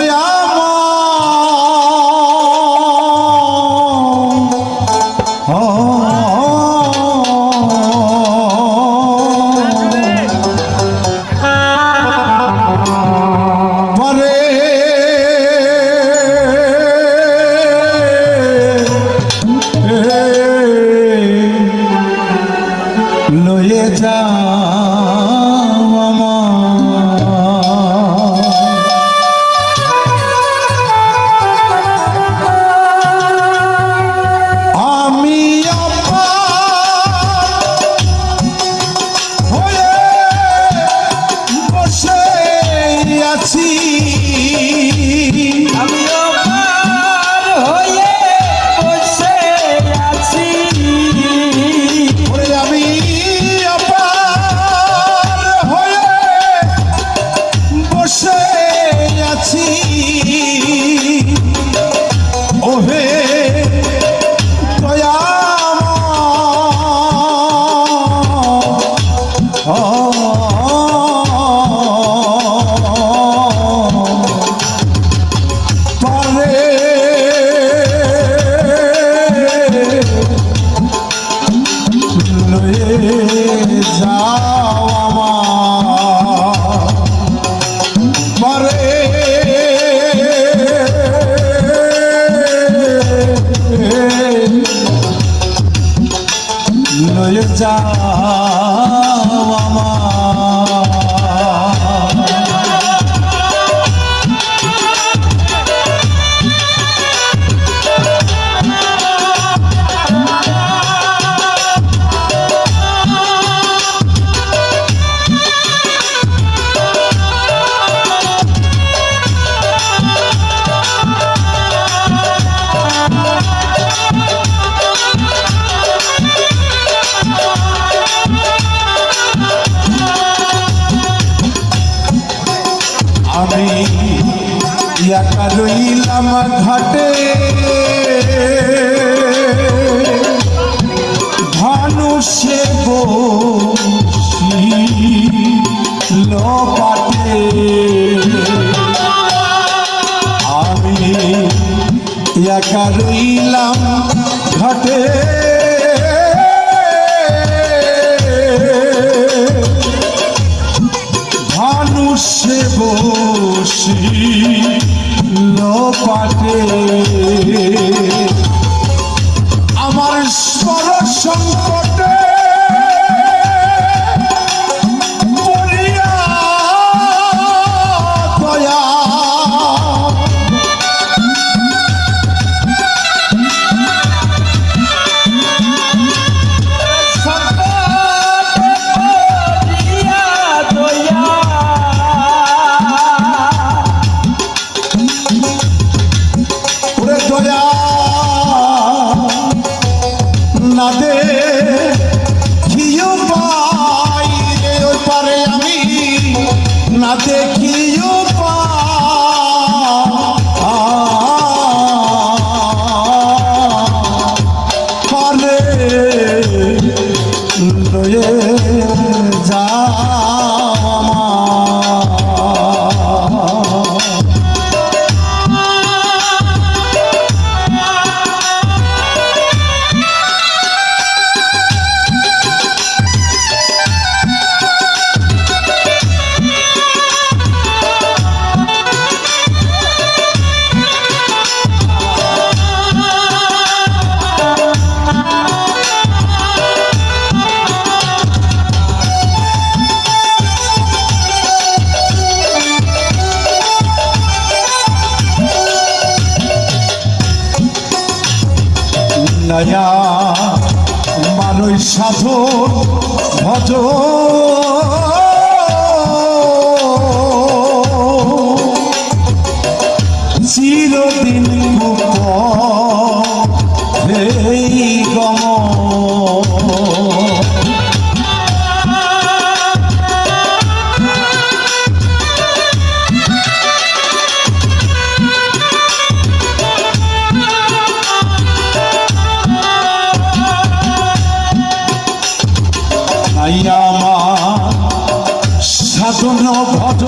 ya রইলাম ঘাটে। ভানুষে বসিল পাটে আমি একা রইলাম ঘাটে। মানুষে বসি পাটে না দে খিও পাই রে ওই পারে আমি না দেখিও পারে যাও নয়া মানুষ সাধু ভজ নাইয়া মা সাধন ভজ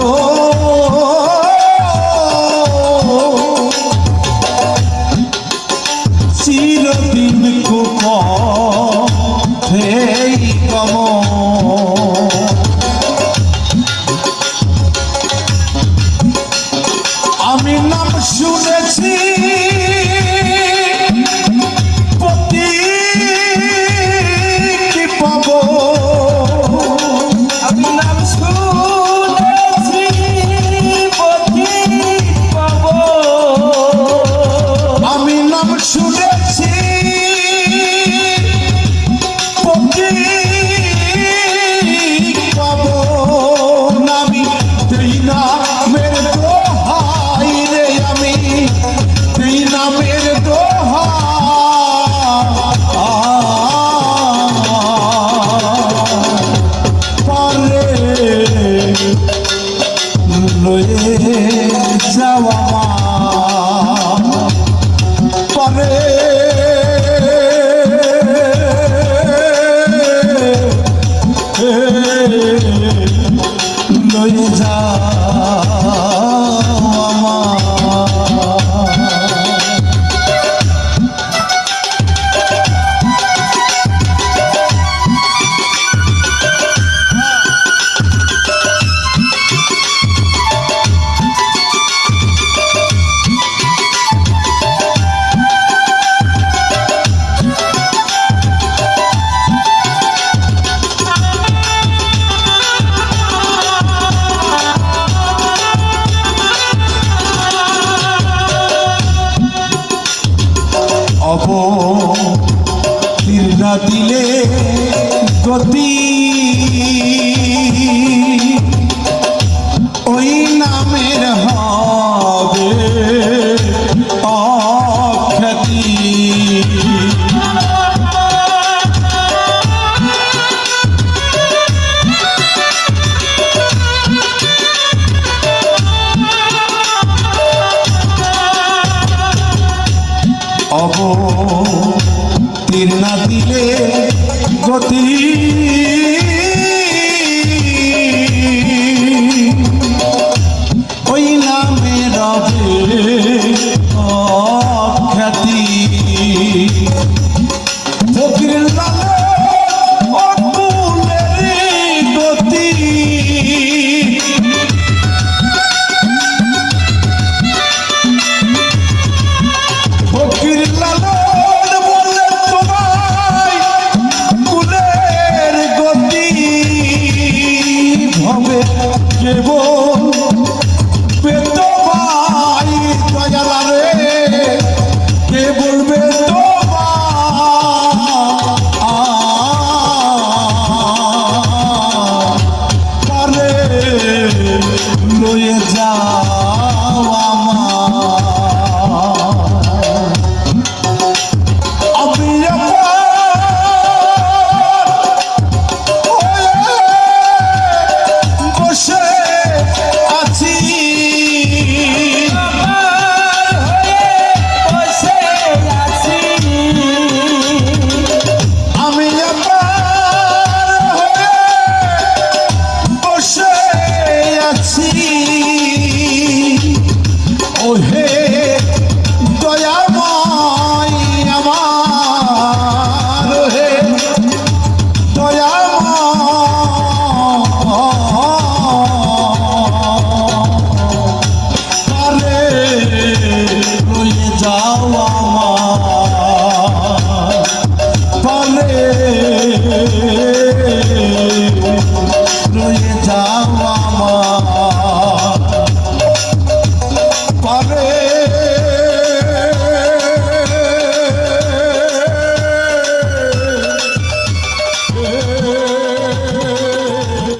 অব তীর দিলে গতি হবে জীবন পেত ভাই দয়ালা রে কে বলবে তো লয়ে যা